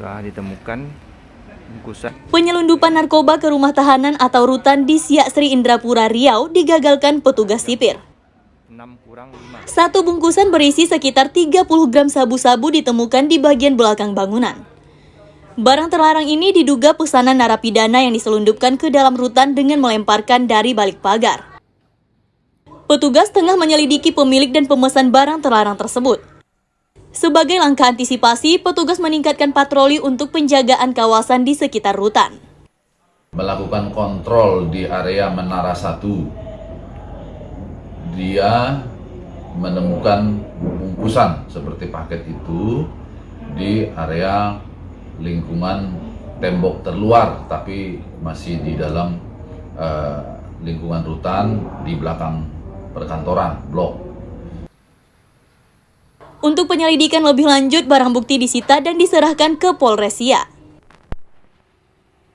Telah ditemukan bungkusan Penyelundupan narkoba ke rumah tahanan atau rutan di Siak Sri Indrapura Riau digagalkan petugas sipir. 6 kurang 5. Satu bungkusan berisi sekitar 30 gram sabu-sabu ditemukan di bagian belakang bangunan. Barang terlarang ini diduga pesanan narapidana yang diselundupkan ke dalam rutan dengan melemparkan dari balik pagar. Petugas tengah menyelidiki pemilik dan pemesan barang terlarang tersebut. Sebagai langkah antisipasi, petugas meningkatkan patroli untuk penjagaan kawasan di sekitar rutan. melakukan kontrol di area Menara 1 dia menemukan bungkusan seperti paket itu di area lingkungan tembok terluar tapi masih di dalam eh, lingkungan rutan di belakang perkantoran blok Untuk penyelidikan lebih lanjut, barang bukti disita dan diserahkan ke Polres Siak.